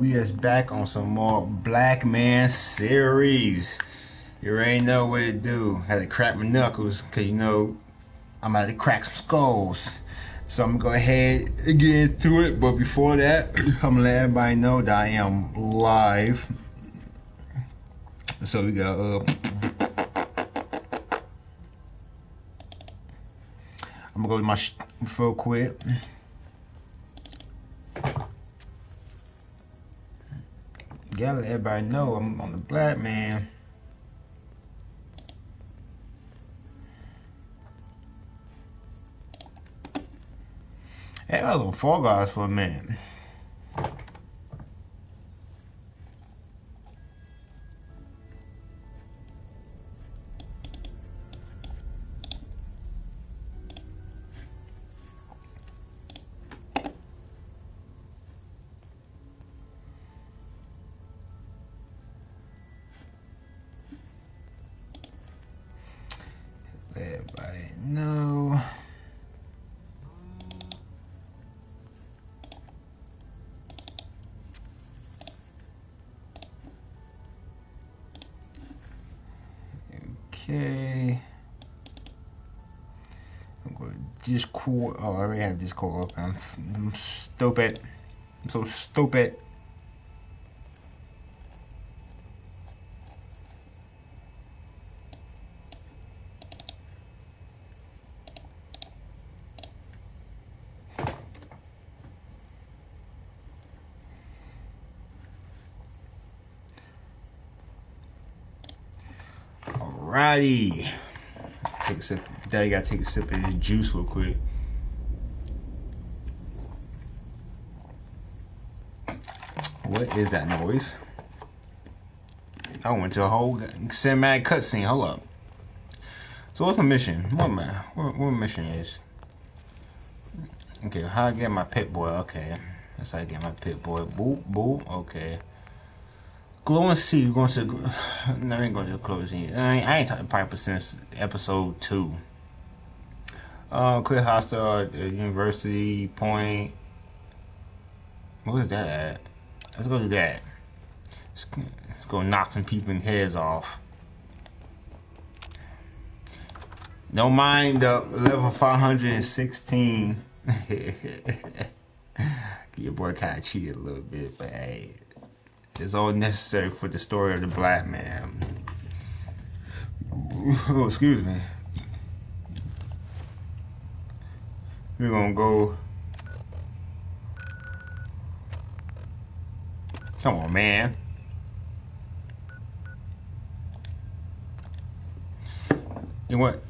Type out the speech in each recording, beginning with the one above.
We is back on some more Black Man series. You already know what to do. Had to crack my knuckles, cause you know I'm about to crack some skulls. So I'm gonna go ahead and get into it. But before that, I'm gonna let everybody know that I am live. So we got uh I'm gonna go to my real quick. Let everybody know I'm on the black man. Hey, I was on Fall Guys for a minute. Going to Oh, I already have Discord open. I'm, I'm stupid. I'm so stupid. Alrighty. Take a sip. Daddy gotta take a sip of his juice real quick. What is that noise? I went to a whole cinematic cutscene. Hold up. So what's my mission? What my what, what my mission is? Okay, how I get my Pip-Boy? Okay, that's how I get my Pip-Boy. Boop boop. Okay. Glow and see. we're going to. No, I ain't going to close in. I ain't, I ain't talking Piper since episode two. Uh, Clear Hostile at University Point. What is that at? Let's go do that. Let's, let's go knock some people in heads off. Don't mind the level 516. Your boy kind of cheated a little bit, but hey is all necessary for the story of the black man. Oh, excuse me. We're gonna go. Come on, man. You what?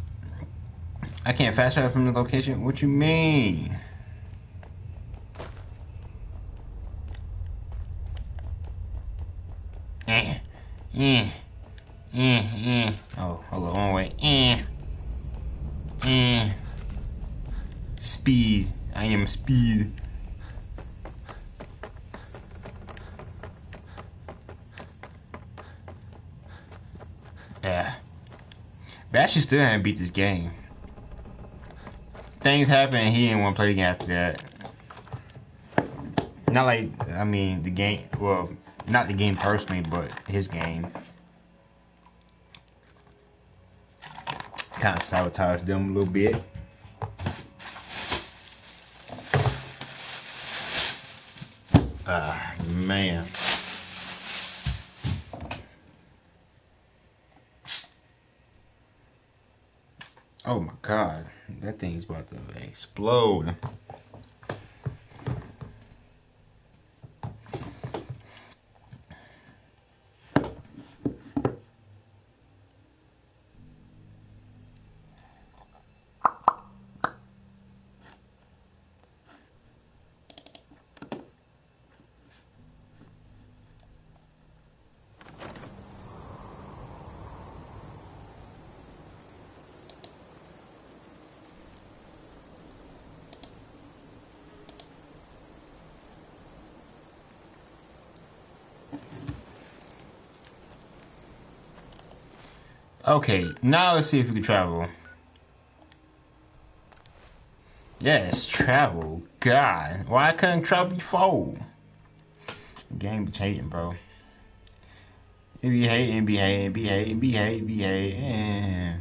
I can't fast travel from the location. What you mean? Eh, eh, speed. Yeah. Bash still haven't beat this game. Things happen he didn't want to play again after that. Not like, I mean, the game, well, not the game personally, but his game. Kind of sabotaged them a little bit. Oh my god, that thing's about to explode. Okay, now let's see if we can travel. Yes, travel. God, why I couldn't travel before? Game be hating, bro. Be hating, be hating, be hating, be hating, be hating.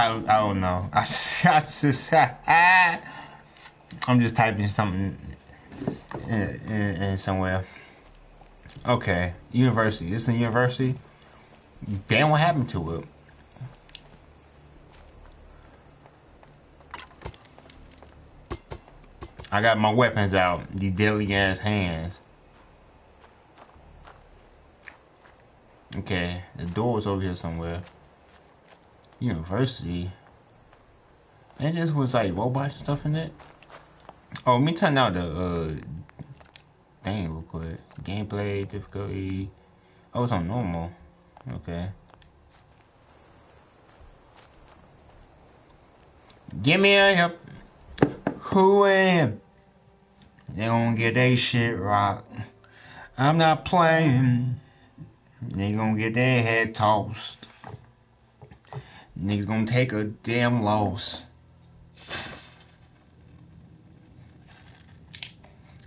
I, I don't know. I, I just, I, I'm just typing something in, in, in, somewhere. Okay, university. This is a university. Damn, what happened to it? I got my weapons out. These deadly ass hands. Okay, the door's over here somewhere university. And just was like robots and stuff in it. Oh, me turn out the uh thing real quick. Gameplay difficulty. Oh, it's on normal. Okay. Give me a help. Who am? They gonna get they shit rocked. I'm not playing. They gonna get their head tossed. Niggas gonna take a damn loss.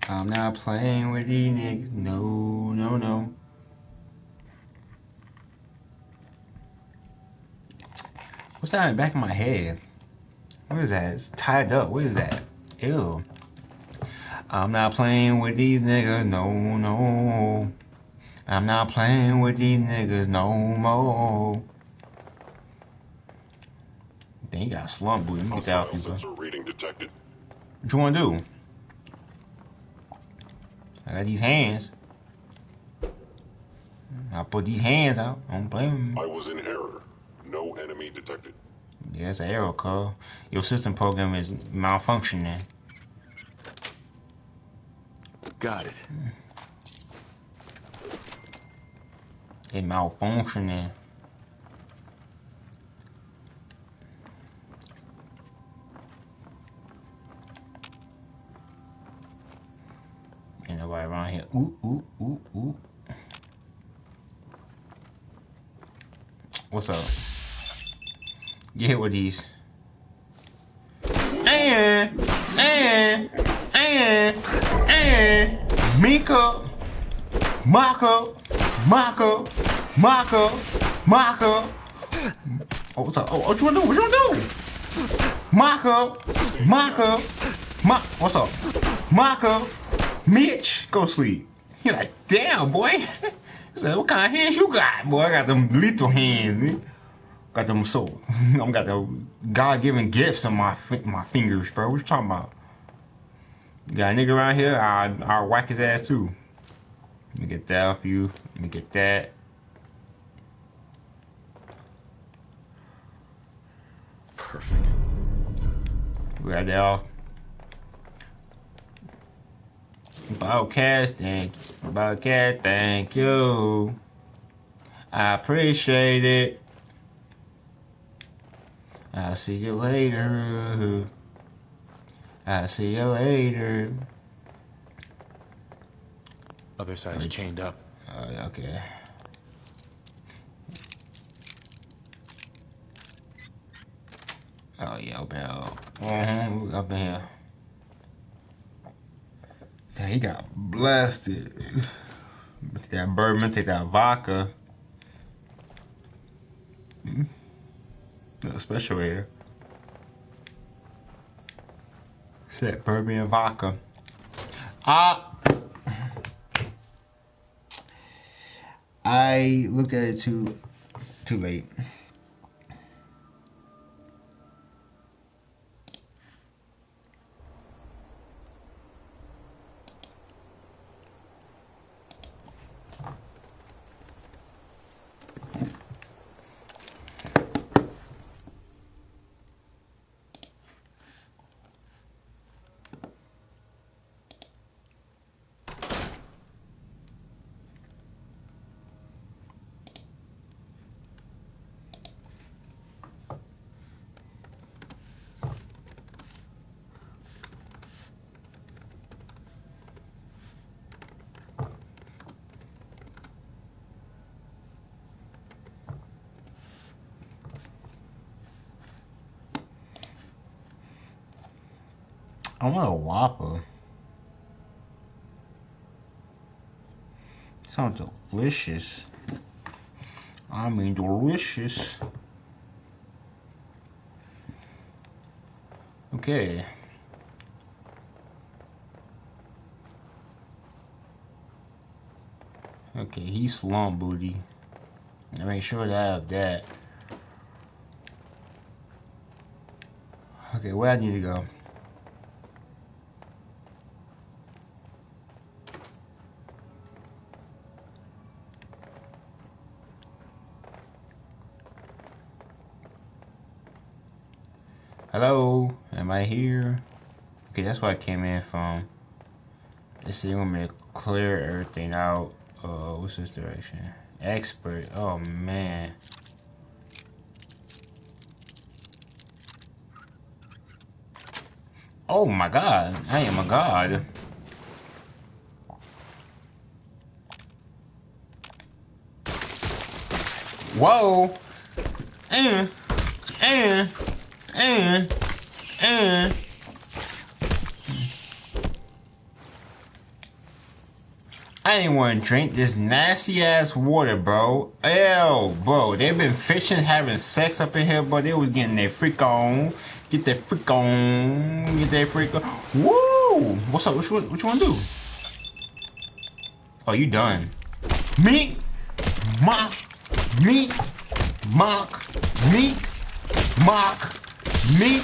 I'm not playing with these niggas. No, no, no. What's that in the back of my head? What is that? It's tied up. What is that? Ew. I'm not playing with these niggas. No, no. I'm not playing with these niggas no more. Dang, he got a slump, boy. Let me get that off you, uh, bro. Reading detected. What you want to do? I got these hands. I'll put these hands out. I don't blame I was in error. No enemy detected. Yeah, it's an error, call. Your system program is malfunctioning. Got it. It malfunctioning. Nobody around here. Ooh, ooh, ooh, ooh. What's up? Get hit with these. And, and, and, and, Mika, Maka, Maka, Maka, Maka. Oh, what's up? Oh, what you wanna do? What you wanna do? Maka, Maka, Ma. What's up? Maka. Mitch, go sleep. He like, damn, boy. He said, what kind of hands you got? Boy, I got them lethal hands. Got them so, I'm got the God-given gifts on my my fingers, bro. What you talking about? Got a nigga around here, I, I'll whack his ass too. Let me get that off you. Let me get that. Perfect. Got that off. Bobcat, thank you. Bobcat, thank you. I appreciate it. I'll see you later. I'll see you later. Other side's chained up. Uh, okay. Oh yeah, up here. Uh-huh, up in here. He got blasted. Take that bourbon, take that vodka. Mm. Special air. Set bourbon and vodka. Ah. I looked at it too too late. Sounds delicious. I mean, delicious. Okay. Okay, he's slum booty. I make sure that I have that. Okay, where I need to go? Hello, am I here? Okay, that's where I came in from. Let's see, I'm gonna clear everything out. Uh, what's this direction? Expert. Oh man. Oh my god, I am a god. Whoa! And, and, and, and. I didn't want to drink this nasty ass water, bro. Ew, bro. They've been fishing, having sex up in here, but they was getting their freak on. Get their freak on. Get their freak on. Woo! What's up? What you, what you want to do? Oh, you done. Me, mock, me, mock, me, mock, me,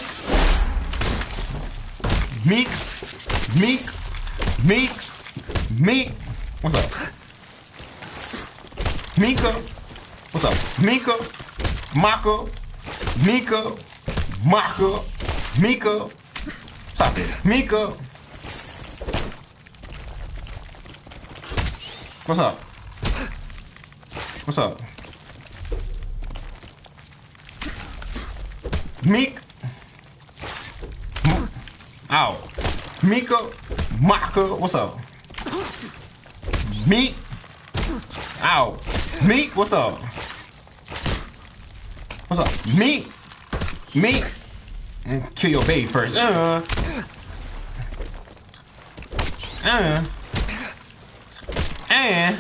meek, meek, meek, meek. What's up? Mika. What's up? Mika. Maka. Mika. Maka. Mika. Stop it. Mika. What's up? What's up? Meek. Ow. Mika. Maka. What's up? Meek. Ow. Meek, what's up? What's up? Meek. Meek. And kill your baby first. Uh. Uh. And.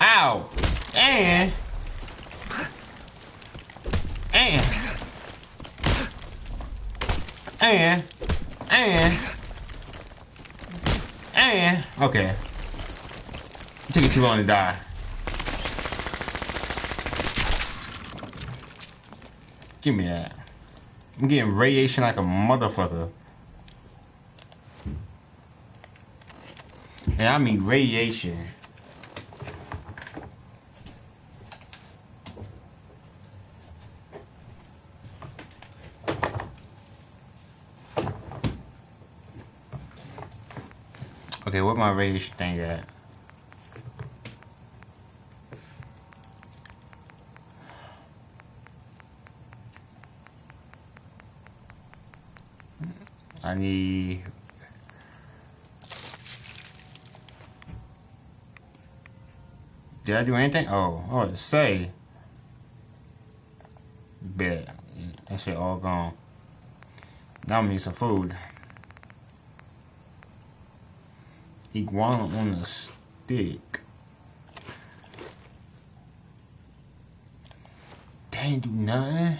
Ow. And. And. And. And. And. Okay. It took you too long to die. Give me that. I'm getting radiation like a motherfucker. And I mean radiation. My radiation thing at? I need Did I do anything? Oh, oh, it say. Bet. That shit all gone. Now I need some food. Iguana on a stick. They do nothing.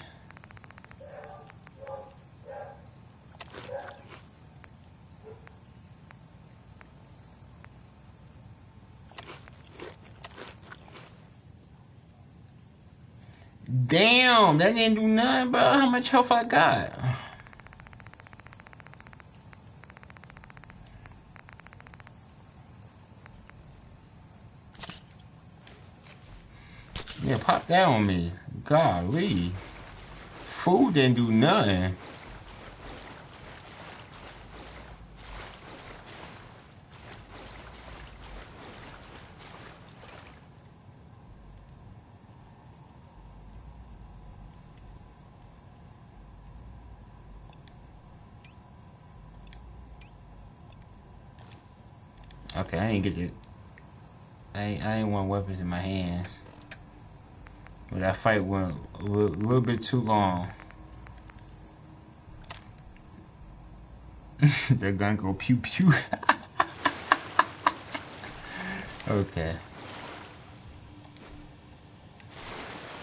Damn, that didn't do nothing, bro. How much health I got? Pop that on me. Golly. Food didn't do nothing. Okay, I ain't get it. I I ain't want weapons in my hands. That fight went a little, little bit too long. the gun go pew pew. okay.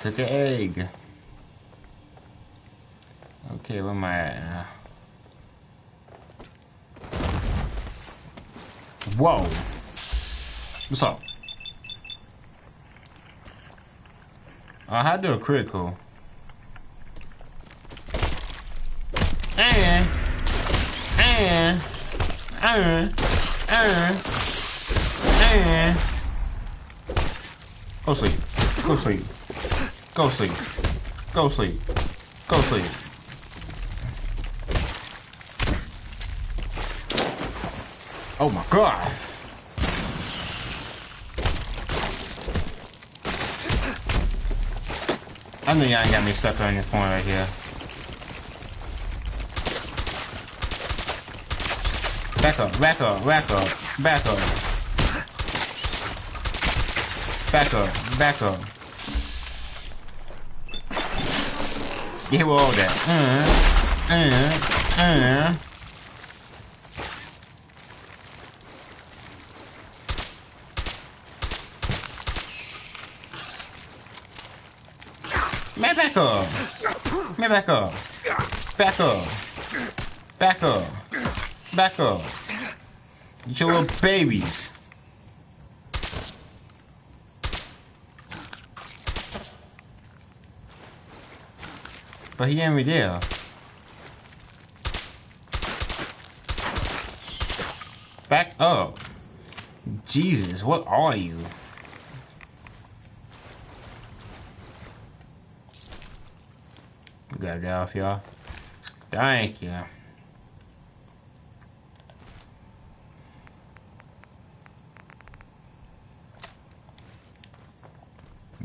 Took an egg. Okay, where am I at now? Whoa. What's up? I had to a critical. And, and, and, and, and. Go sleep. Go sleep. Go sleep. Go sleep. Go sleep. Oh my god. I know y'all got me stuck on this point right here. Back up, back up, back up, back up. Back up, back up. With all that. Uh, uh, uh. Up. Back up. Back up. Back up. Back up. Get your little babies. But he ain't there. Back up. Jesus, what are you? We got that off, y'all. Thank you.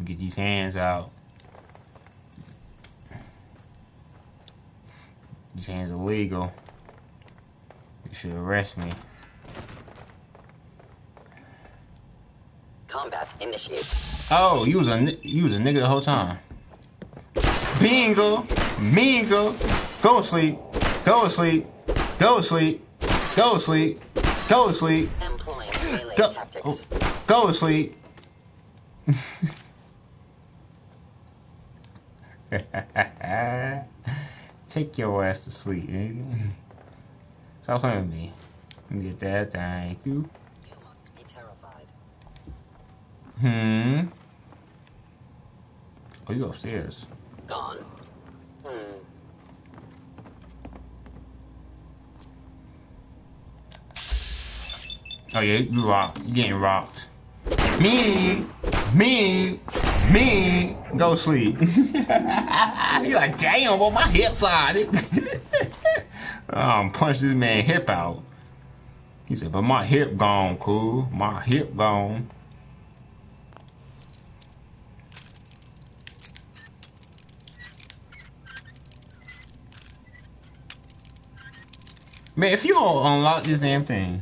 Get these hands out. These hands illegal. You should arrest me. Combat initiate. Oh, you was a you was a nigga the whole time. Bingo, bingo. Go to sleep. Go to sleep. Go to sleep. Go to sleep. Go to sleep. Go. oh, Go to sleep. Take your ass to sleep, nigga. Stop playing with me. Let me get that. Thank you. You must be terrified. Hmm. Oh, you upstairs. Gone. Hmm. Oh yeah, you rocked. You getting rocked. Me, me, me. Go sleep. you like, damn, well my hips are. um, punch this man hip out. He said, but my hip gone, cool. My hip gone. Man, if you don't unlock this damn thing.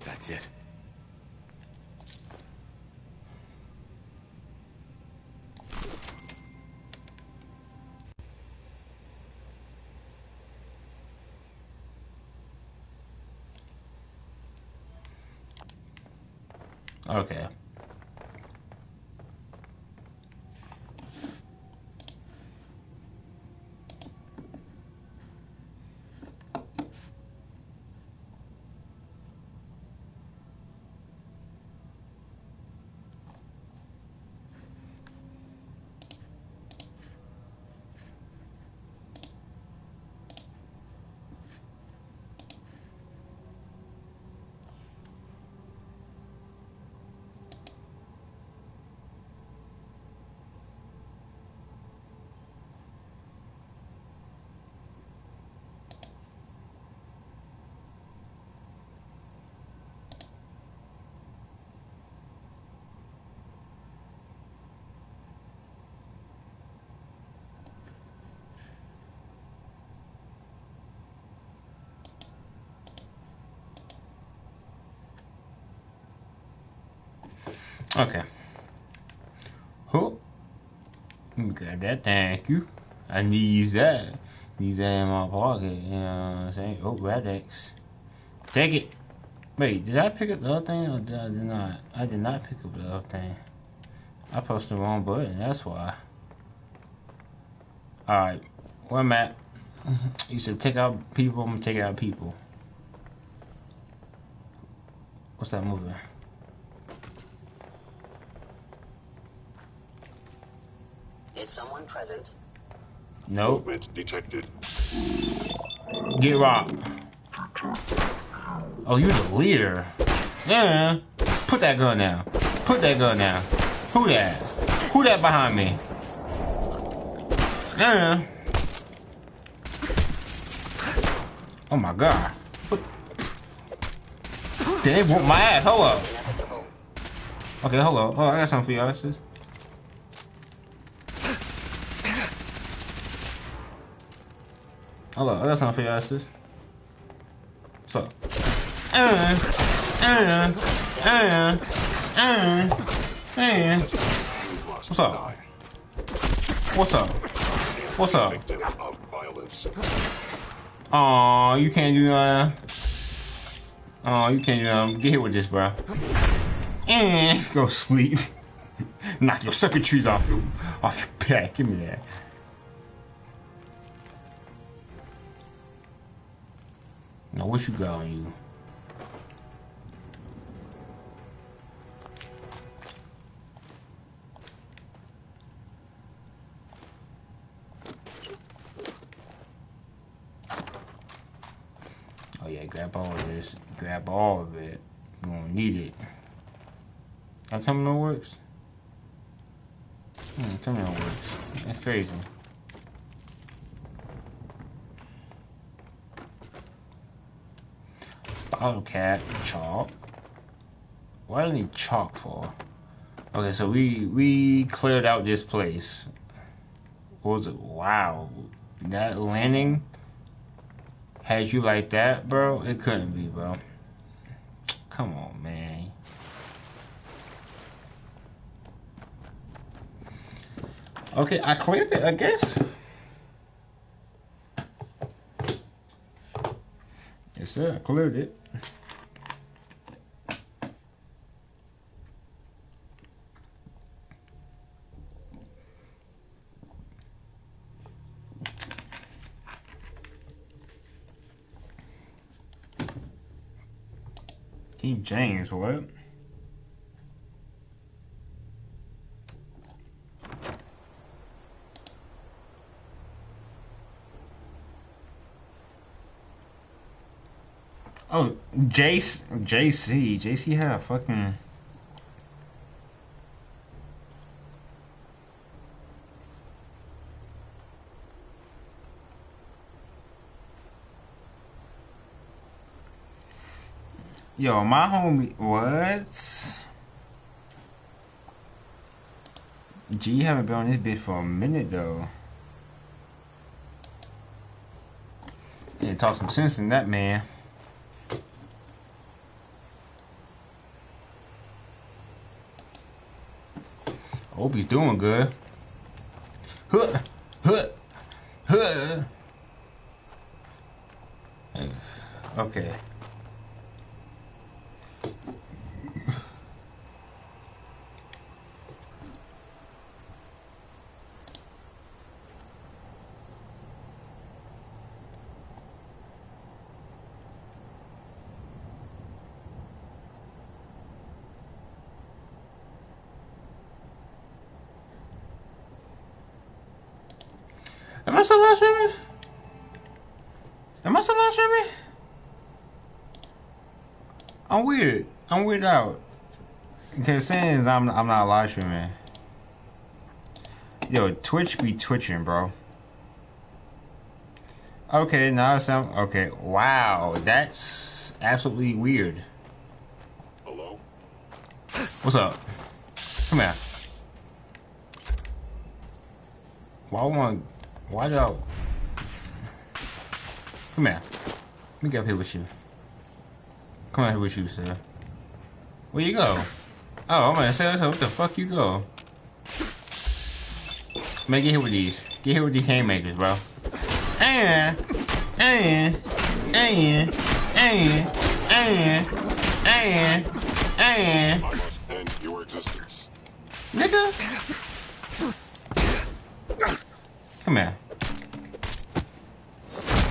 That's it. Okay. Okay. Oh. Got that, thank you. I need that. Use that in my pocket, you know what I'm saying? Oh, Rad-X. Take it. Wait, did I pick up the other thing or did I did not? I did not pick up the other thing. I pushed the wrong button, that's why. Alright, where I'm at. You said take out people, I'm gonna take out people. What's that moving? Is someone present? Nope. Movement detected. Get rocked. Oh, you're the leader. Yeah. Put that gun down. Put that gun down. Who that? Who that behind me? Yeah. Oh my god. What? They whoop my ass. Hold up. Okay, hold up. Oh, I got something for y'all, sis. Hold up, I got something for y'all, sis. What's up? Uh, uh, uh, uh, uh. What's up? What's up? What's up? Aw, you can't do nothing. Aw, you can't do nothing. Get hit with this, bro. And go sleep. Knock your circuitries off your, off your back. Give me that. What you got on you? Oh yeah, grab all of this. Grab all of it. You gonna need it. That no works? Hmm, no works. That's crazy. Cap, chalk. What do I need chalk for? Okay, so we we cleared out this place. What was it? Wow. That landing had you like that, bro? It couldn't be, bro. Come on, man. Okay, I cleared it, I guess. Yes, sir, I cleared it. James, what? Oh, Jace, JC, JC had a fucking. Yo, my homie, what? G haven't been on this bitch for a minute though. Yeah, talk some sense in that man. Hope he's doing good. Huh, huh, huh. Okay. Am I still live streaming? Am I still live streaming? I'm weird. I'm weird out. Because saying I'm I'm not live streaming. Yo, Twitch be twitching, bro. Okay, now it sound okay. Wow, that's absolutely weird. Hello? What's up? Come here. Why want? Why y'all? Come here. Let me get up here with you. Come on here with you, sir. Where you go? Oh, I'm gonna say. What the fuck you go? Man, get here with these. Get here with these haymakers, bro. and, and, and, and, and, and, and, I must end your existence. nigga. Come here.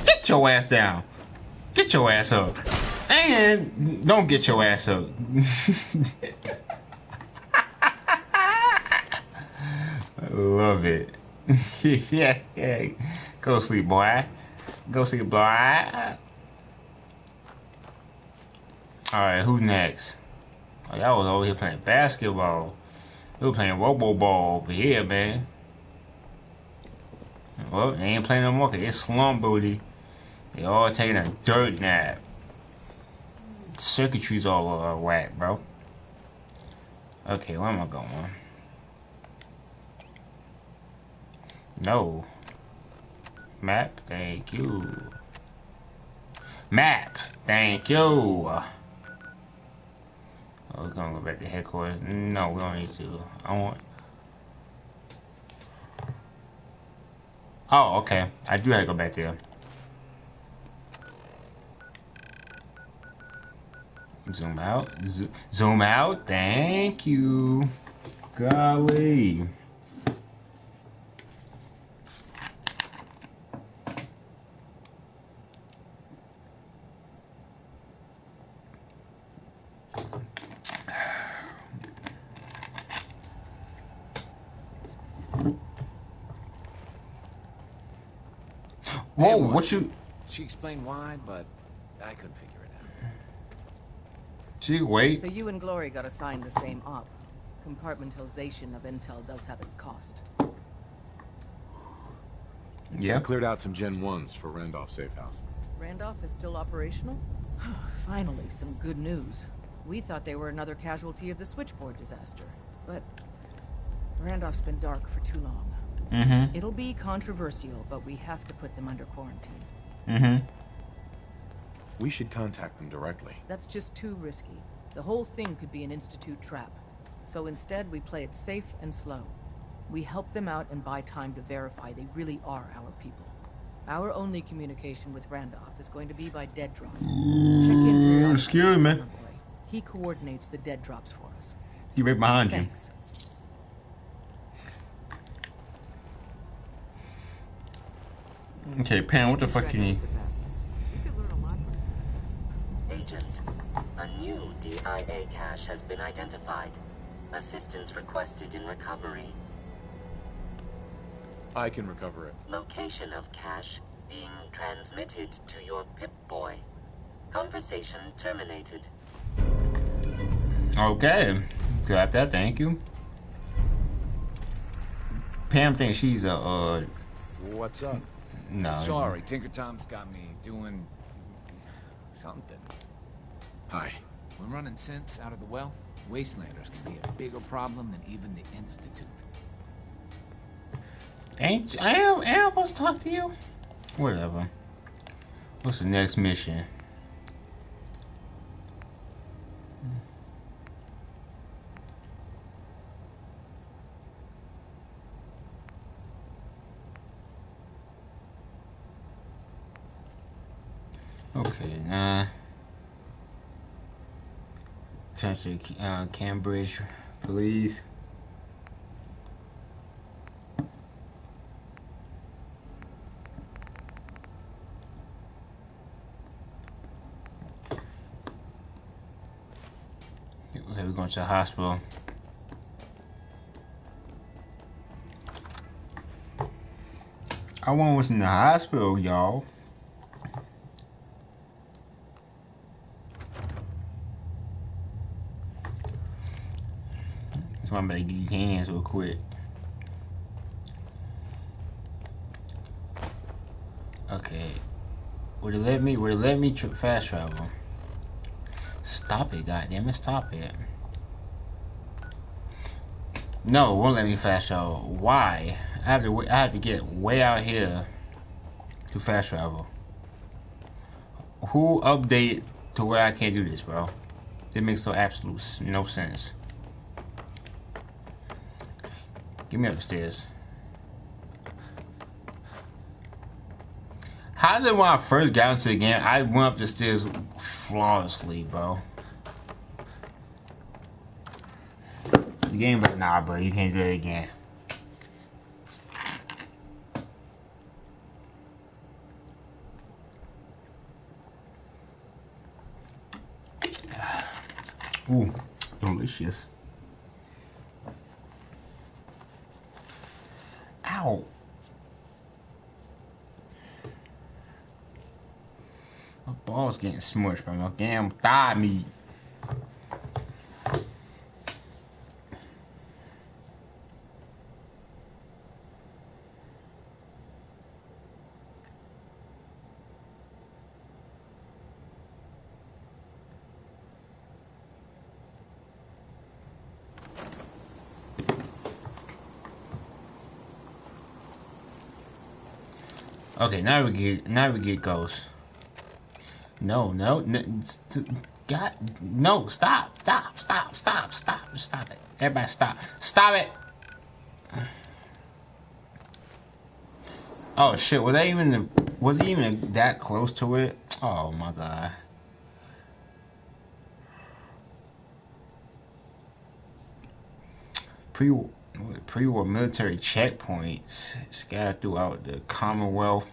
Get your ass down. Get your ass up. And don't get your ass up. I love it. yeah, yeah. Go sleep, boy. Go sleep, boy. Alright, who next? Oh, y'all was over here playing basketball. We were playing robo ball over here, man. Well, they ain't playing no more because it's slum booty. They all taking a dirt nap. Circuitry's all whack, bro. Okay, where am I going? No. Map, thank you. Map, thank you. Oh, we're gonna go back to headquarters. No, we don't need to. I want. Oh, okay. I do have to go back there. Zoom out. Zo- zoom out. Thank you. Golly. Oh, Whoa, what you... She explained why, but I couldn't figure it out. Gee, wait. So you and Glory got assigned the same op. Compartmentalization of intel does have its cost. Yeah. Cleared out some Gen 1s for Randolph Safe House. Randolph is still operational? Finally, some good news. We thought they were another casualty of the switchboard disaster. But Randolph's been dark for too long. Mm-hmm. It'll be controversial, but we have to put them under quarantine. Mm-hmm. We should contact them directly. That's just too risky. The whole thing could be an Institute trap. So instead, we play it safe and slow. We help them out and buy time to verify they really are our people. Our only communication with Randolph is going to be by dead drop. Check in excuse me. He coordinates the dead drops for us. He right behind you. Thanks. Okay, Pam, what the fuck you need? Agent, a new DIA cache has been identified. Assistance requested in recovery. I can recover it. Location of cache being transmitted to your Pip-Boy. Conversation terminated. Okay. Got that, thank you. Pam thinks she's a, uh, What's up? No. Sorry, Tinker Tom's got me doing something. Hi. When running synths out of the wealth, wastelanders can be a bigger problem than even the Institute. Ain't, I am, am I supposed to talk to you? Whatever. What's the next mission? Okay, nah. Attention, uh, Cambridge police. Okay, we're going to the hospital. I want what's in the hospital, y'all. I'm gonna get these hands real quick. Okay. Would it let me? Would it let me tra fast travel? Stop it, goddamn it! Stop it. No, won't let me fast travel. Why? I have to. I have to get way out here to fast travel. Who update to where I can't do this, bro? It makes so absolute no sense. Get me up the stairs. How did when I first got into the game, I went up the stairs flawlessly, bro. The game, but nah, bro, you can't do it again. Ooh, delicious. Ow. My ball's getting smushed by my damn thigh meat. Okay, now we get now we get ghosts. No, no, no, God, no! Stop! Stop! Stop! Stop! Stop! Stop it! Everybody, stop! Stop it! Oh shit! Was that even was he even that close to it? Oh my god! Pre pre-war military checkpoints scattered throughout the Commonwealth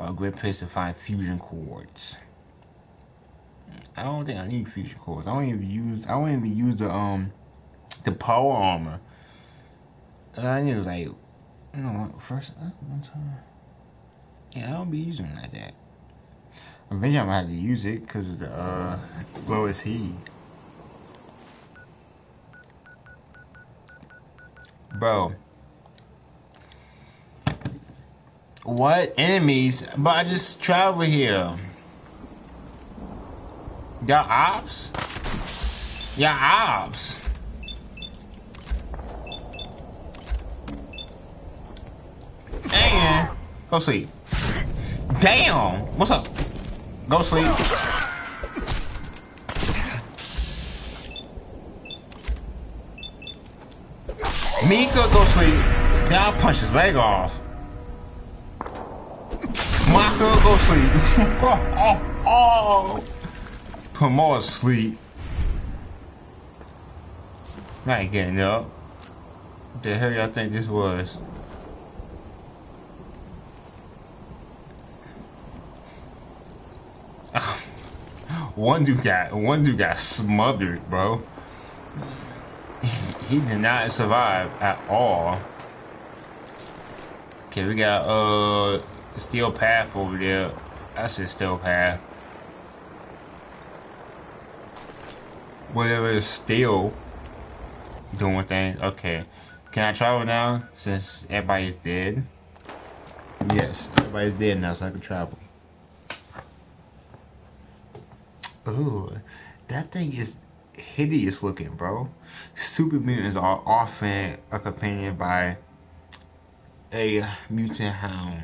are a great place to find fusion cores. I don't think I need fusion cores. I don't even use. I don't even use the um the power armor. I just like you know first uh, one time. Yeah, I don't be using it like that. Eventually, I'm gonna have to use it because of the uh, Glowing Sea. Bro. What enemies? But I just travel here. Y'all ops? Y'all ops. Dang. Go sleep. Damn. What's up? Go sleep. Mika go sleep. Then punch his leg off. Maka go sleep. oh, oh, more asleep. I ain't getting up. What the hell y'all think this was? one dude got one dude got smothered, bro. He did not survive at all. Okay, we got uh steel path over there. That's a steel path. Whatever is steel doing things. Okay. Can I travel now since everybody's dead? Yes, everybody's dead now, so I can travel. Ooh, that thing is hideous looking, bro. Super mutants are often accompanied by a mutant hound.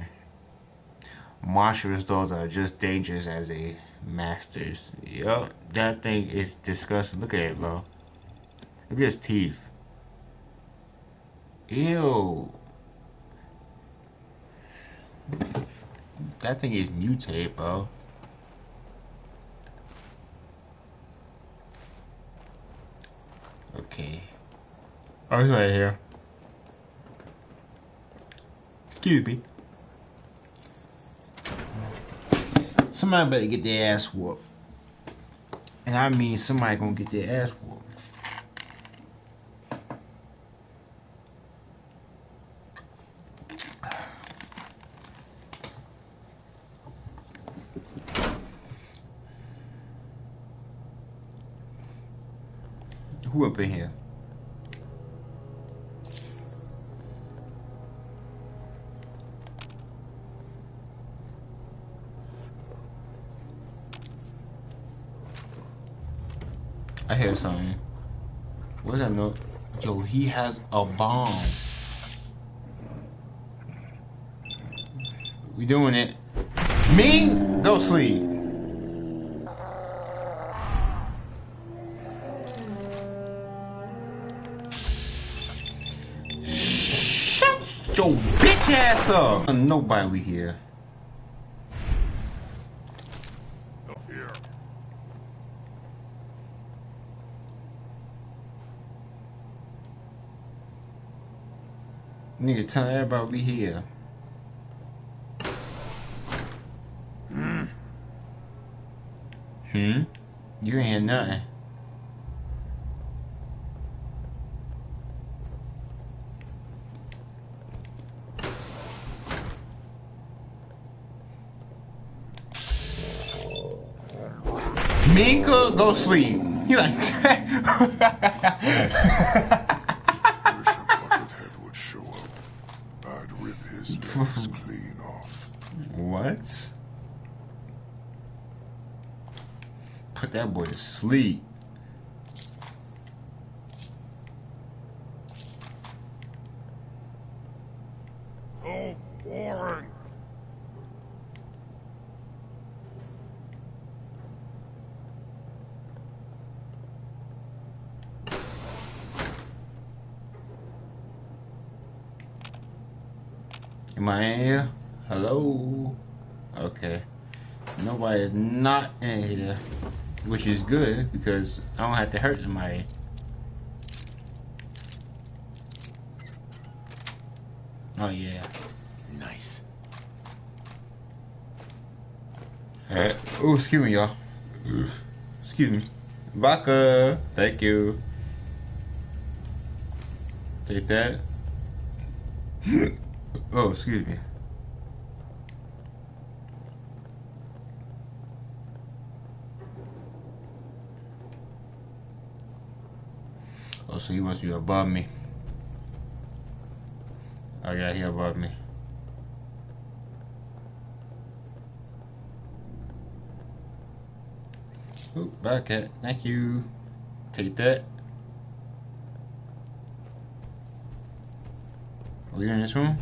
Monstrous dogs are just dangerous as a masters. Yup, that thing is disgusting. Look at it, bro. Look at his teeth. Ew. That thing is mutated, bro. Okay. Oh, it's right here. Excuse me. Somebody better get their ass whooped. And I mean somebody gonna get their ass whooped. Who up in here? I hear something. What's that note? Yo, he has a bomb. We doing it. Me? Go sleep. Shut your bitch ass up. Nobody we here. Nigga, tell everybody we here. Hmm? You ain't hear nothing. Minka, go sleep. You like Wish a buckethead would show up. I'd rip his legs clean off. What? Put that boy to sleep. So boring. Am I in here? Hello? Okay. Nobody is not in here. Which is good because I don't have to hurt somebody. Oh yeah. Nice. Uh, oh, excuse me, y'all. Excuse me. Baka. Thank you. Take that. oh, excuse me. So he must be above me. Oh yeah, he above me. Ooh, bucket. Thank you. Take that. Oh, you're in this room?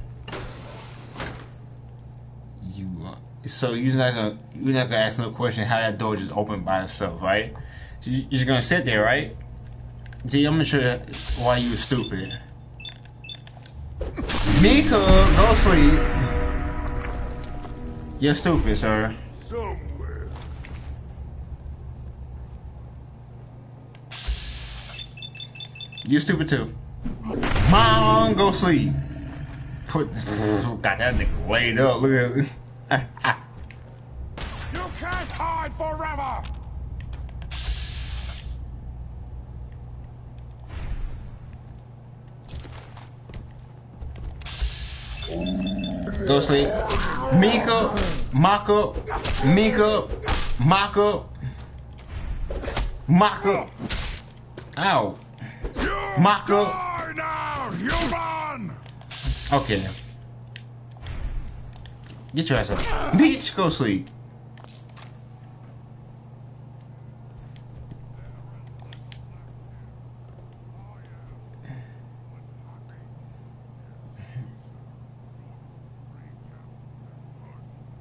You uh, so you're not gonna you're not gonna ask no question how that door just opened by itself, right? So you're just gonna sit there, right? See, I'm gonna show you why you stupid. Mika, go sleep. You're stupid, sir. Somewhere. You stupid too. Mom, go sleep. Put got that nigga laid up. Look at You can't hide forever! Go sleep. Mika, up. Mika. Mock up. Ow. Die now! Okay. Get your ass up. Bitch, go sleep.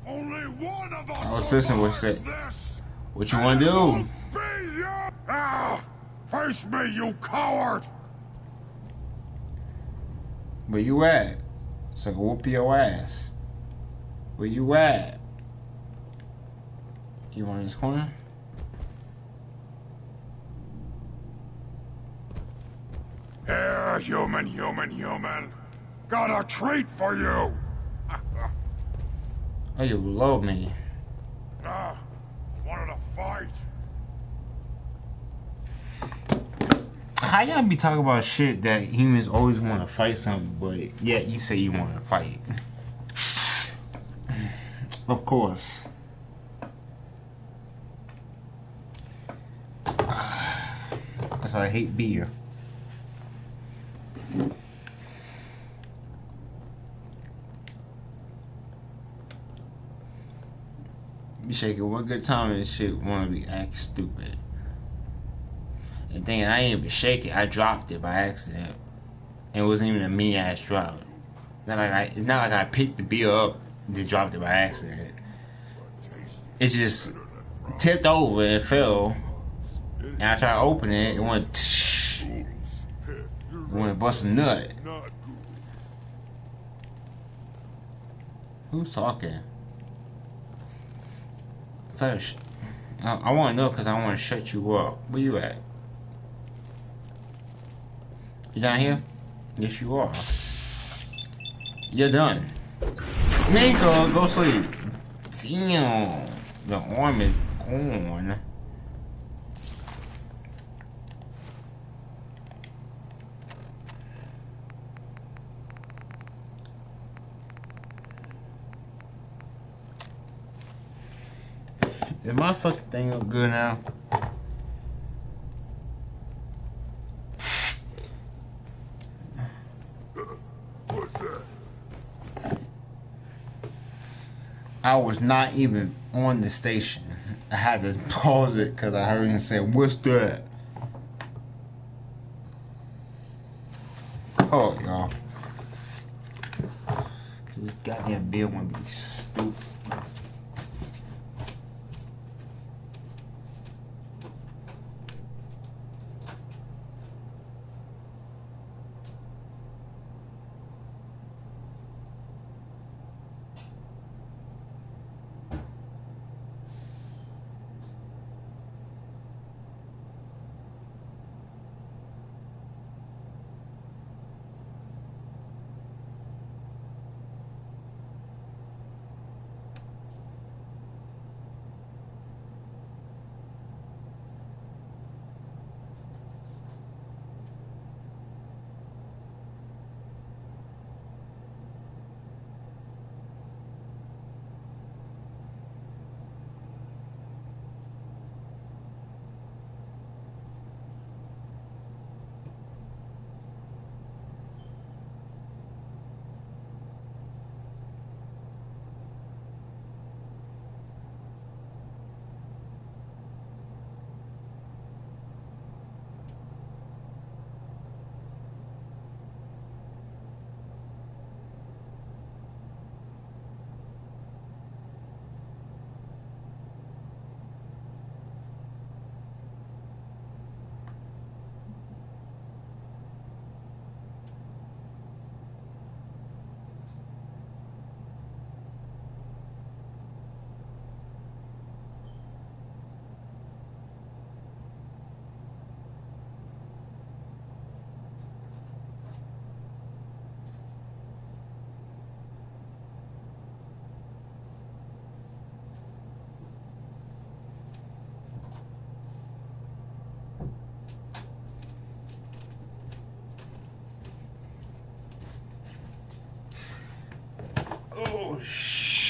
Only one of us I was listening what you said. survives this. What you wanna do? Ah! Face me, you coward! Where you at? So I can whoop your ass. Where you at? You want this corner? Here, human, human, human. Got a treat for you. Oh, you love me. Ah, wanted to fight. How y'all be talking about shit that humans always want to fight something, but yet you say you want to fight? Of course. That's why I hate beer. Shaking one good time and shit wanna be act stupid. And then I ain't even shake it. I dropped it by accident. It wasn't even a mean ass drop. Not like I, it's not like I picked the beer up and dropped it by accident. It just tipped over and fell. And I tried to open it. It went. It went bust a nut. Who's talking? I, I want to know because I want to shut you up. Where you at? You down here? Yes, you are. You're done. Nico, go sleep. Damn. The arm is gone. Is my fucking thing look good now? I was not even on the station. I had to pause it because I heard him say, What's that? Oh, y'all. this goddamn bill won't be stupid.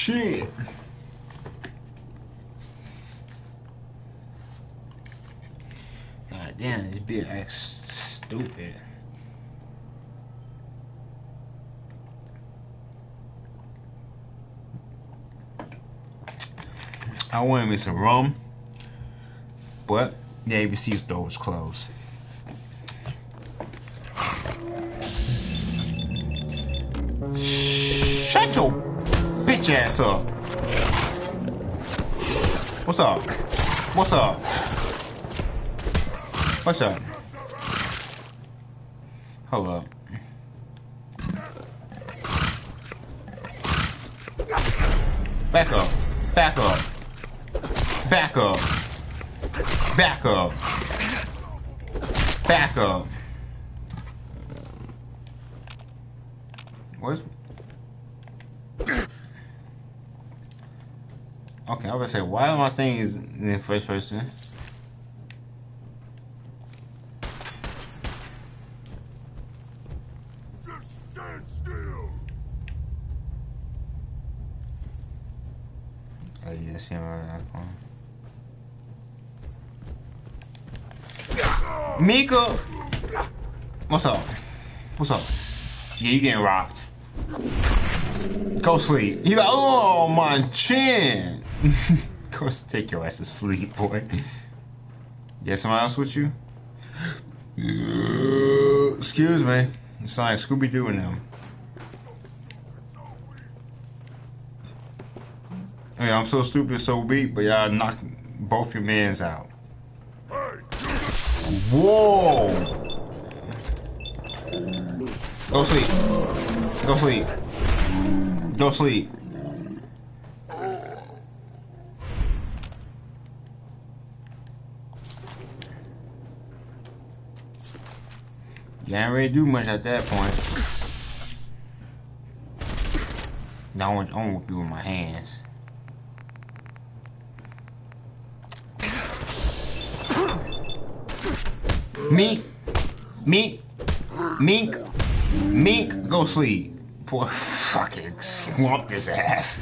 Shit. God damn, this bitch acts stupid. I wanted me some rum, but the ABC store was closed. Bitch ass up. What's up? What's up? What's up? Hold up. Back up. Back up. Back up. Back up. Back up. Where's Okay, I was gonna say, why are my things in the first person? Just stand still. You just see my iPhone. Mika! What's up? What's up? Yeah, you getting rocked. Go sleep. You like, oh, my chin. Go take your ass to sleep, boy. Get someone else with you? Uh, excuse me. It's like Scooby Doo and them. Hey, I'm so stupid, so weak, but y'all knock both your mans out. Whoa! Go sleep. Go sleep. Go sleep. Ready to do much at that point. No, I want, to whoop you with my hands. Mink, mink, mink, mink, go sleep. Boy, fucking slumped his ass.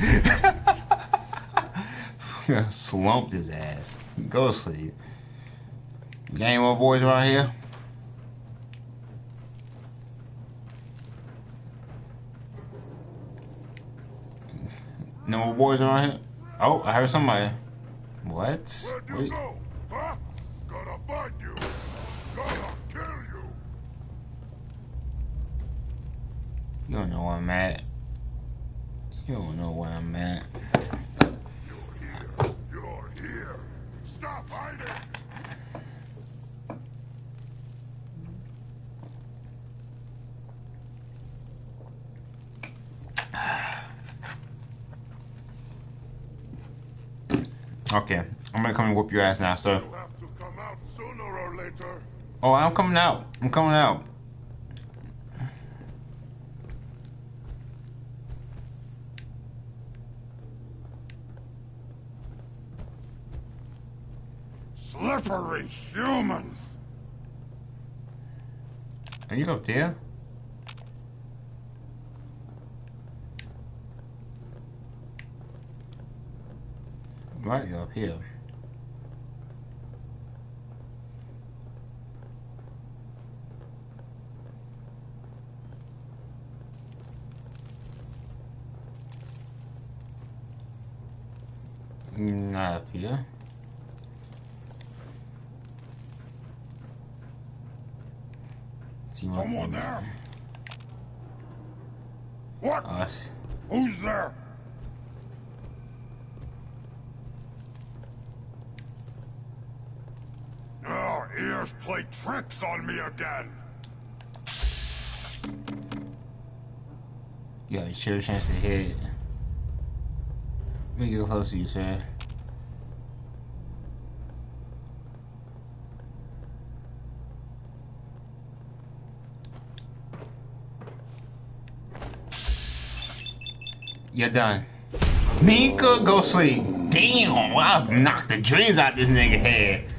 slumped his ass. Go sleep. Game more boys around here? No more boys around here? Oh, I heard somebody. What? Where'd you go? Huh? Gotta find you. Gotta kill you. You don't know where I'm at. You don't know where I'm at. You're here. You're here. Stop hiding. Okay, I'm gonna come and whoop your ass now, sir. Have to come out sooner or later. Oh, I'm coming out. I'm coming out. Slippery humans. Are you up there? Right, up here. Not up here. Someone there. What? Us. Who's there? Play tricks on me again. You got a sure chance to hit. Let me get close to you, sir. You're done. Mika, go sleep. Damn, I knocked the dreams out this nigga head.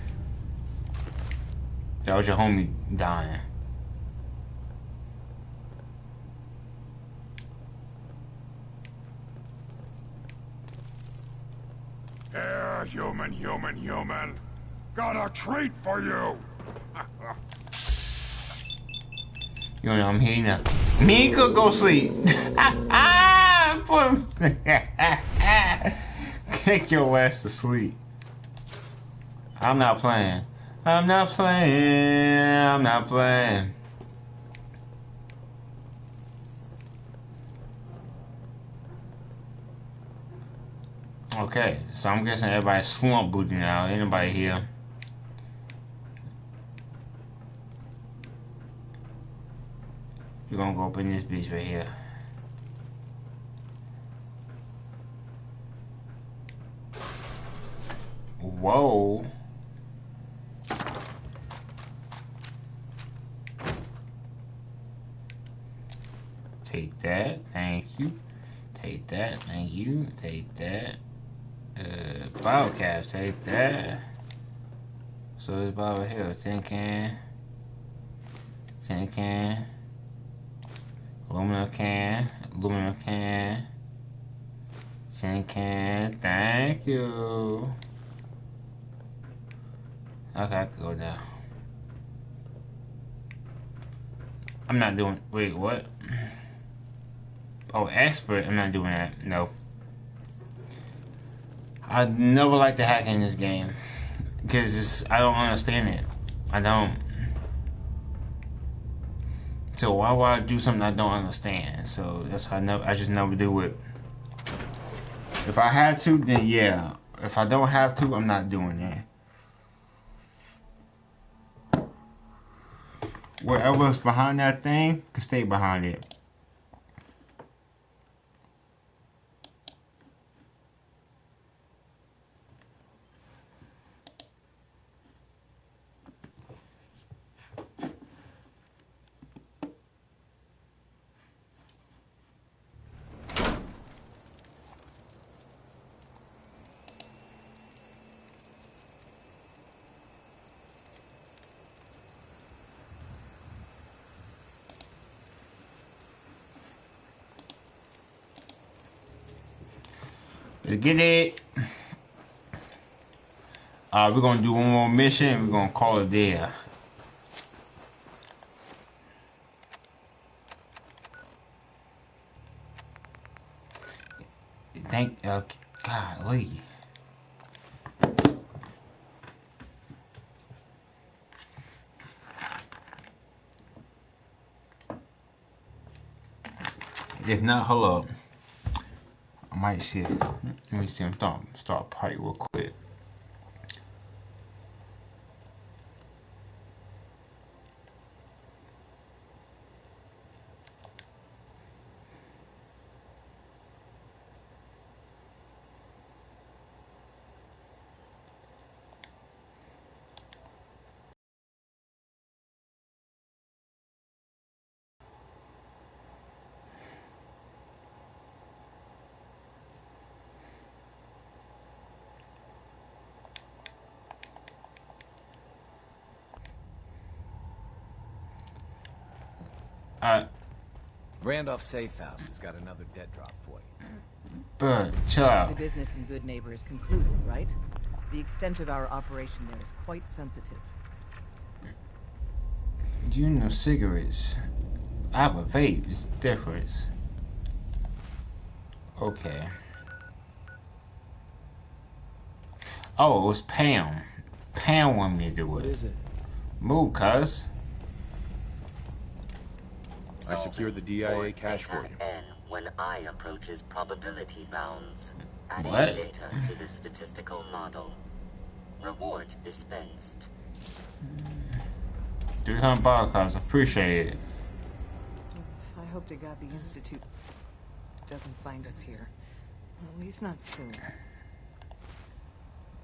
That was your homie dying. Here, human, human, human. Got a treat for you. You know I'm here now. Mika, go sleep. ah, put. Kick your ass to sleep. I'm not playing. I'm not playing. I'm not playing. Okay, so I'm guessing everybody's slump booting now. Anybody here. We're gonna go up in this bitch right here. Whoa. Take that, thank you. Take that, thank you. Take that. Uh, bottle caps, take that. So it's bottle here, tin can. Tin can. Aluminum can, aluminum can, tin can, thank you. Okay, I go down. I'm not doing, wait, what? Oh, expert, I'm not doing that, no. I never like to hack in this game. Because I don't understand it. I don't. So why would I do something I don't understand? So that's why I never I just never do it. If I had to, then yeah. If I don't have to, I'm not doing that. Whatever's behind that thing can stay behind it. Let's get it. Uh, we're gonna do one more mission and we're gonna call it there. Thank uh golly. If not, hold up. I might see it. Let me see him start start party real quick. Uh, Randolph Safe House has got another dead drop for you. bruh, chill The business in Goodneighbor is concluded, right? The extent of our operation there is quite sensitive. Do You know cigarettes. I have a vape. It's different. Okay. Oh, it was Pam. Pam wanted me to do it. What is it? Move, cuz. I secured the DIA cache for you. N when I approaches probability bounds. Adding What? data to the statistical model. Reward dispensed. 300 bucks, cuz. Appreciate it. I hope to God the Institute doesn't find us here. At least not soon.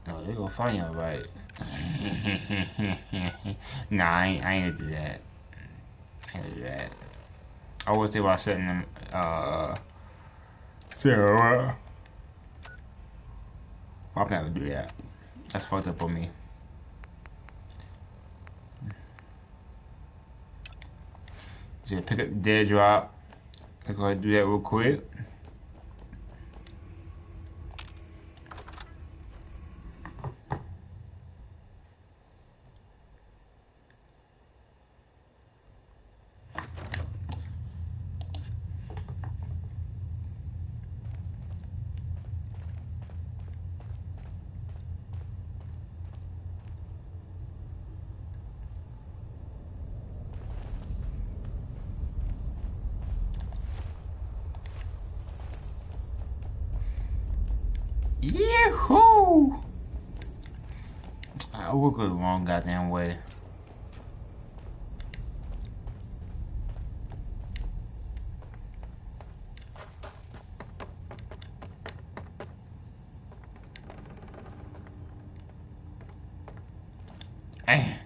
No, they gonna find you, right? nah, I ain't, I ain't gonna do that. I ain't gonna do that. I was thinking about setting them, uh, Sarah. I'm not gonna do that. That's fucked up on me. So pick up dead drop. Let's go ahead and do that real quick. Yahoo! I will go the wrong goddamn way. Hey.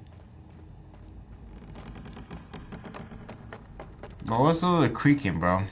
Bro, what's all the creaking, bro?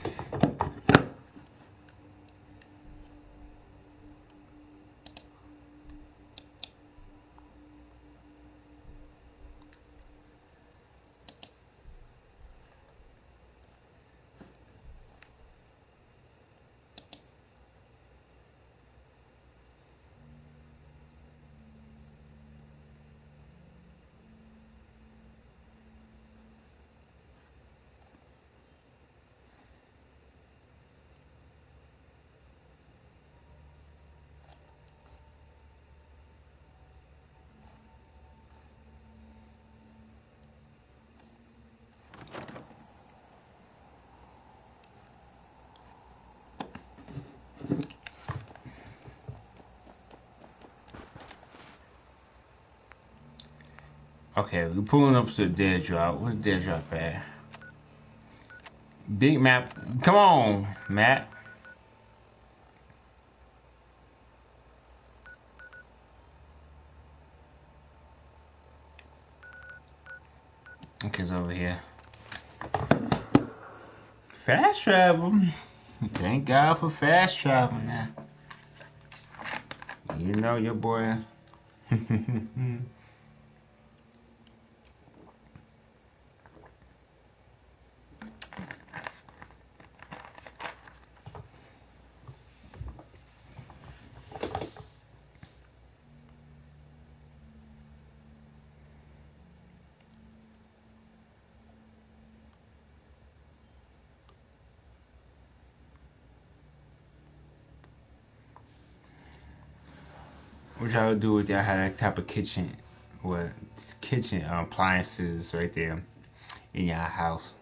Okay, we're pulling up to the dead drop. Where's the dead drop at? Big map. Come on, Matt. Okay, it's over here. Fast travel. Thank God for fast travel now. You know your boy. y'all do with y'all have that type of kitchen, what kitchen appliances right there in your house?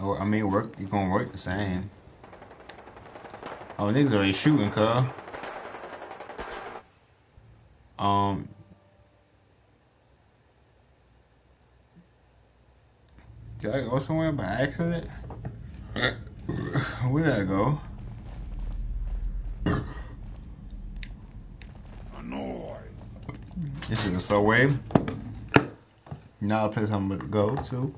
Or, I mean, work. You gonna work the same. Oh, niggas already shooting, cuz. Um. Did I go somewhere by accident? Where did I go? This is a subway. Not a place I'm gonna go to.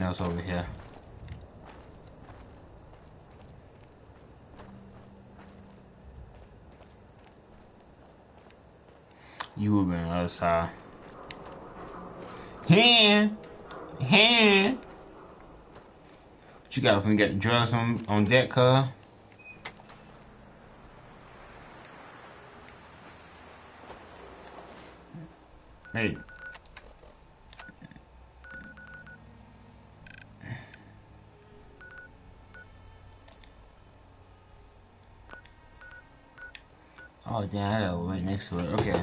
Now it's over here. You would have been on the other side. Hand! Hand! What you got if we got drugs on, on deck, cuz? Hey. Gotta right next to it. Okay.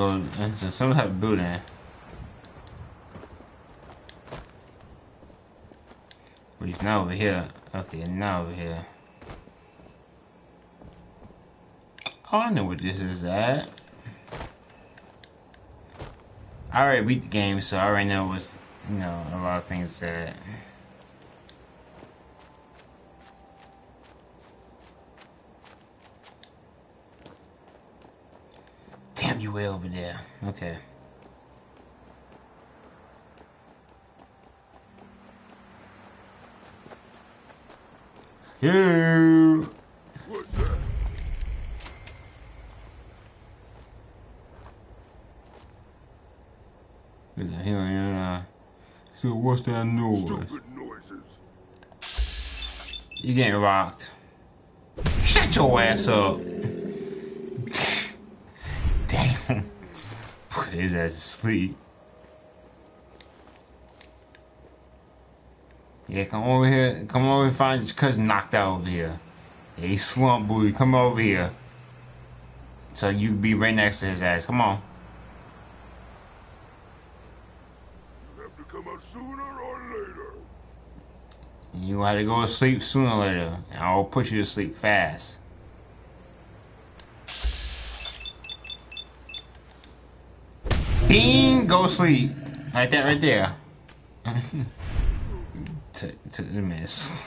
Go into some type of building. Well, he's not over here. Okay, now over here. Oh, I know what this is at. I already beat the game, so I already know what's, you know, a lot of things that. Way over there. Okay. Look at him, yeah. So what's that noise? Stupid noises. You getting rocked. Shut your ass up. Damn. Put his ass to sleep. Yeah, come over here. Come over and find your cousin knocked out over here. Yeah, he slumped, booty. Come over here. So you be right next to his ass. Come on. You have to come out sooner or later. You had to go to sleep sooner or later. And I'll put you to sleep fast. Bing! Go sleep. Like that right there. to, took the miss.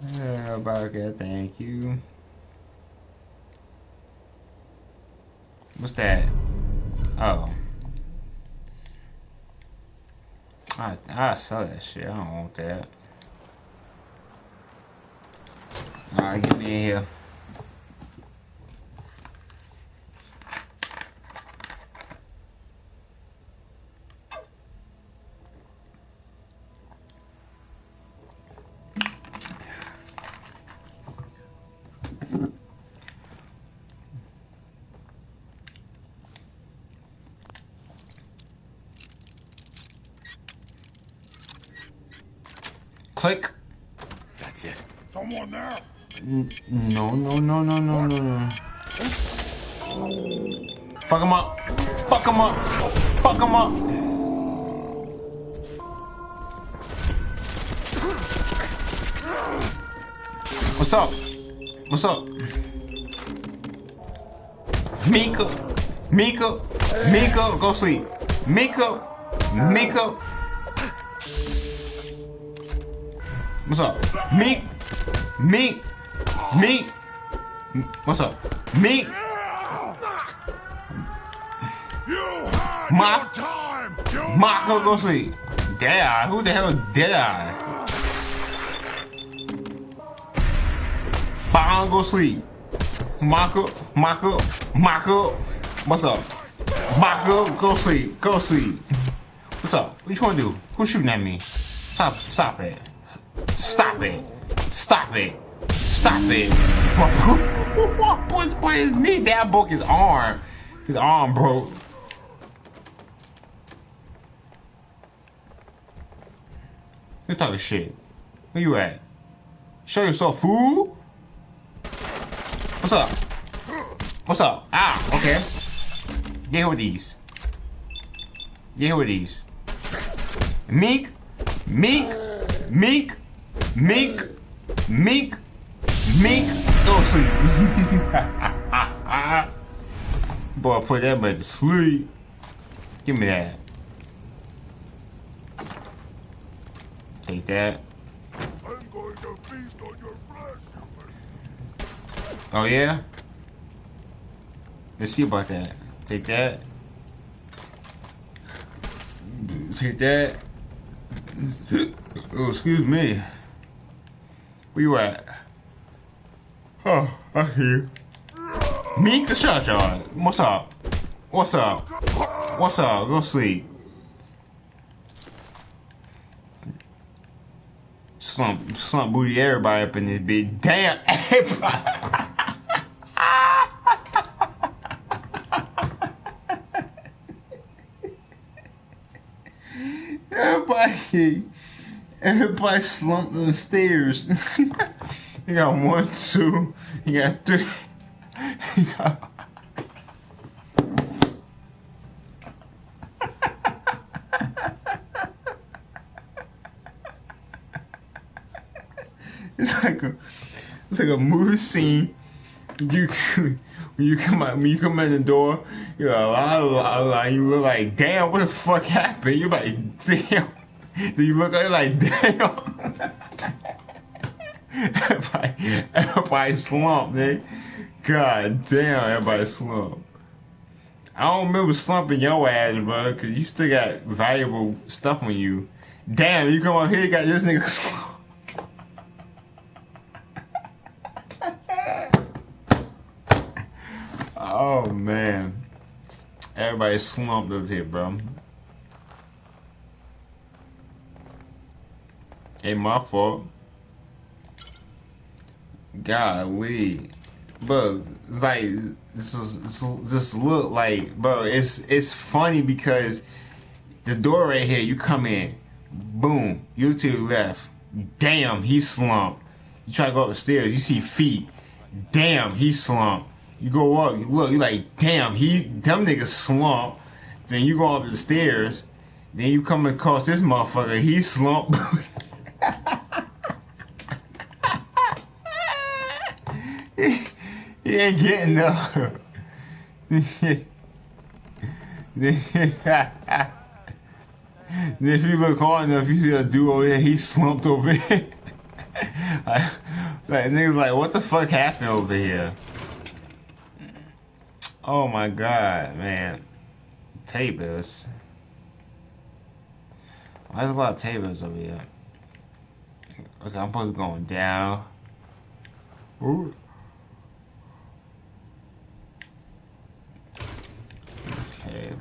Oh, yeah, okay, thank you. What's that? Oh. I I sell that shit. I don't want that. Alright, get me in here. Click. That's it. Someone there? N- no, no, no, no, no, no, no. Fuck him up. Fuck him up. Fuck him up. What's up? What's up? Mika. Mika. Mika, go sleep. Mika. Mika. What's up? Meek. Meek. Meek. What's up? Your time! You Mako, go sleep. Deadeye. Who the hell is Deadeye? Bong, go sleep. Mako, Mako, Mako. What's up? Mako, go sleep. Go sleep. What's up? What you to do? Who's shooting at me? Stop, stop it. Stop it. Stop it. Stop it. boy, his knee that broke his arm. His arm broke. You talking shit. Where you at? Show yourself, fool. What's up? What's up? Ah, okay. Get here with these. Get here with these. Meek, Meek, Meek, Meek, Meek, Meek. Go sleep. Boy, put that man to sleep. Give me that. Take that. I'm going to feast on your flesh. Oh yeah? Let's see about that. Take that. Take that. Oh, excuse me. Where you at? Oh, I hear you. Meek the shot. What's up? What's up? What's up? Go sleep. Slump, slump booty everybody up in this bitch. Damn, everybody. Everybody, everybody slumped on the stairs. you got one, two, you got three. You got. It's like a, it's like a movie scene. You when you come out when you come in the door, you're like, you look like damn, what the fuck happened? You're like damn. Do you look you're like damn? everybody, everybody slumped, man. God damn, everybody slumped. I don't remember slumping your ass, bro, cause you still got valuable stuff on you. Damn, you come up here, you got this nigga slumped. Oh man. Everybody slumped up here, bro. Ain't my fault. Golly. Bro, like this is look like bro, it's it's funny because the door right here, you come in, boom, you to left. Damn, he slumped. You try to go up the stairs, you see feet. Damn, he slumped. You go up, you look, you like, damn, he them niggas slump. Then you go up the stairs, then you come across this motherfucker, he slump. he, he ain't getting then if you look hard enough, you see a dude over there, he slumped over here. like, like niggas like, what the fuck happened over here? Oh my god, man. Tables. Why there's a lot of tables over here? Okay, I'm supposed to going down. Ooh. Okay.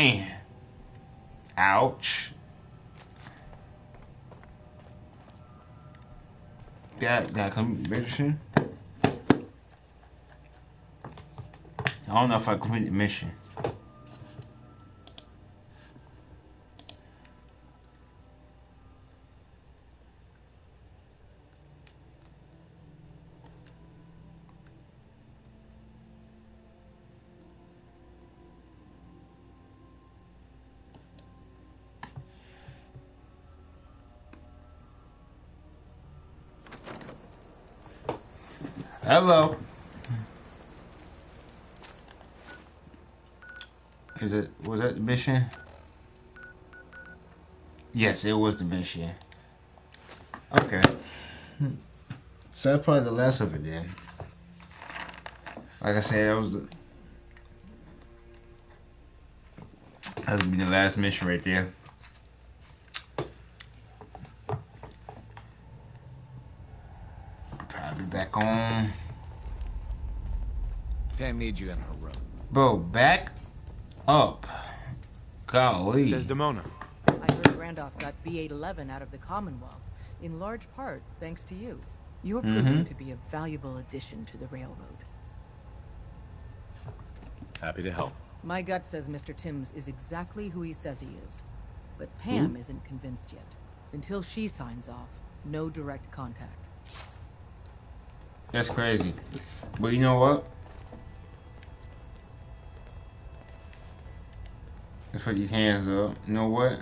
And. Ouch. Got got conviction. I don't know if I completed the mission. Hello. Is it was that the mission? Yes, it was the mission. Okay. So that's probably the last of it then. Like I said, that was that would be the last mission right there. Probably back on. Pam needs you in her room. Bro, back up. Golly. Desdemona. I heard Randolph got B-811 out of the Commonwealth, in large part thanks to you. You're mm-hmm. proving to be a valuable addition to the railroad. Happy to help. My gut says Mr. Timms is exactly who he says he is. But Pam hmm? isn't convinced yet. Until she signs off, no direct contact. That's crazy. But you know what? Let's put these hands up. You know what?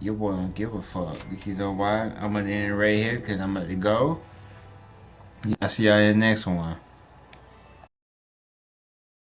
Your boy don't give a fuck. Because you know why? I'm gonna end it right here because I'm about to go. I'll see y'all in the next one.